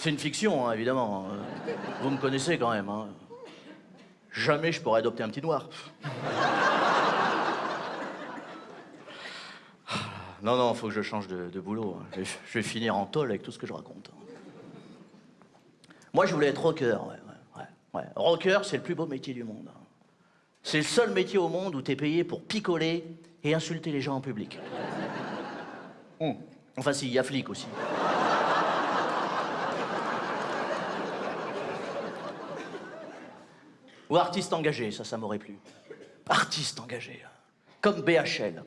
C'est une fiction, hein, évidemment. Vous me connaissez quand même. Hein. Jamais je pourrais adopter un petit noir. Non, non, faut que je change de, boulot. hein. Je vais, je vais finir en tôle avec tout ce que je raconte. Moi, je voulais être rocker. Ouais, ouais, ouais, ouais. Rocker, c'est le plus beau métier du monde. hein. C'est le seul métier au monde où t'es payé pour picoler et insulter les gens en public. Hum. Enfin, si, il y a flic aussi. Ou artiste engagé, ça, ça m'aurait plu. Artiste engagé. hein. Comme BHL.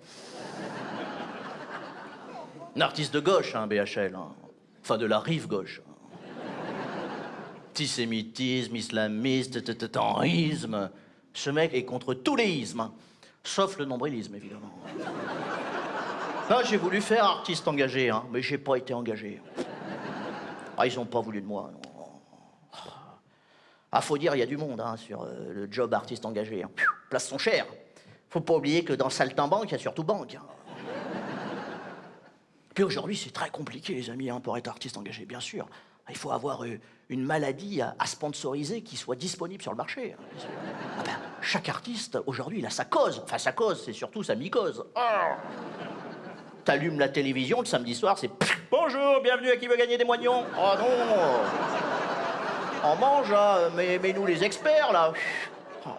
Un artiste de gauche, hein, BHL. hein. Enfin, de la rive gauche. Antisémitisme, islamiste, terrorisme. Ce mec est contre tous les ismes, hein. sauf le nombrilisme, évidemment. Là, j'ai voulu faire artiste engagé, hein, mais j'ai pas été engagé. Ah, ils ont pas voulu de moi. non. Ah, faut dire, il y a du monde hein, sur euh, le job artiste engagé. hein. Pfiou, Place sont chères. Faut pas oublier que dans Saltimbanque, il y a surtout banque. hein. Puis aujourd'hui, c'est très compliqué, les amis, hein, pour être artiste engagé, bien sûr. Il faut avoir euh, une maladie à, sponsoriser qui soit disponible sur le marché. Ah ben, chaque artiste, aujourd'hui, il a sa cause. Enfin, sa cause, c'est surtout sa mycose. Ah T'allumes la télévision, le samedi soir, c'est « Bonjour, bienvenue à qui veut gagner des moignons ?» Oh non On mange, hein, mais, nous les experts, là. Ah,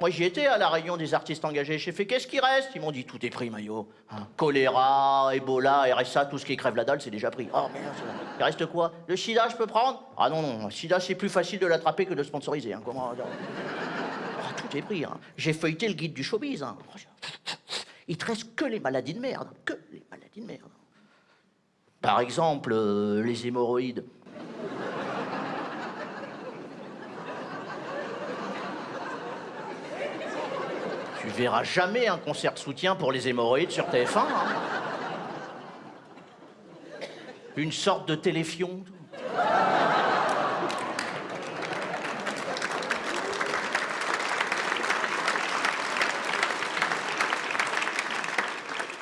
Moi, j'y étais à la réunion des artistes engagés. J'ai fait, qu'est-ce qui reste? Ils m'ont dit, tout est pris, Maillot. Hein, choléra, Ebola, RSA, tout ce qui crève la dalle, c'est déjà pris. Oh, merde, il reste quoi? Le sida, je peux prendre? Ah non, non, le sida, c'est plus facile de l'attraper que de sponsoriser. hein, Ah, Tout est pris. J'ai feuilleté le guide du showbiz. hein. Il te reste que les maladies de merde. Que les maladies de merde. Par exemple, euh, les hémorroïdes. Tu verras jamais un concert de soutien pour les hémorroïdes sur TF1. hein. Une sorte de téléfion.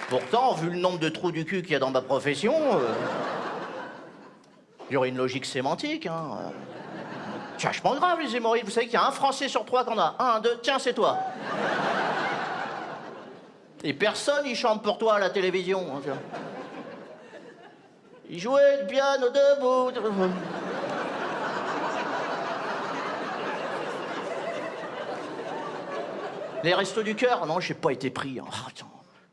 Pourtant, vu le nombre de trous du cul qu'il y a dans ma profession, euh, il y aurait une logique sémantique. Hein. grave, les hémorroïdes. Vous savez qu'il y a un Français sur trois qu'on a. Un, deux, tiens, c'est toi. Et personne, il chante pour toi à la télévision. hein. Il jouait le piano debout. Les restos du cœur, non, j'ai pas été pris.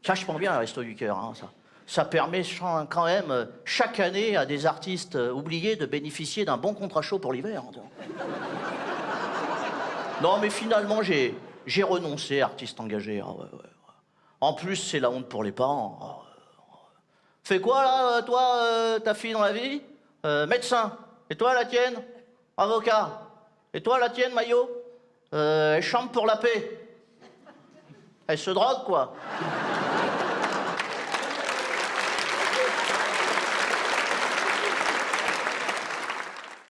Ça, je pense bien, les restos du cœur. hein, ça. ça permet quand même, euh, chaque année, à des artistes euh, oubliés de bénéficier d'un bon contrat chaud pour l'hiver. hein. Non, mais finalement, j'ai renoncé, artiste engagé. ah. En plus, c'est la honte pour les parents. Ouais, ouais. Fais quoi, là, euh, toi, euh, ta fille dans la vie? Euh, Médecin. Et toi, la tienne? Avocat. Et toi, la tienne, Maillot? Euh, Elle chante pour la paix. Elle se drogue, quoi.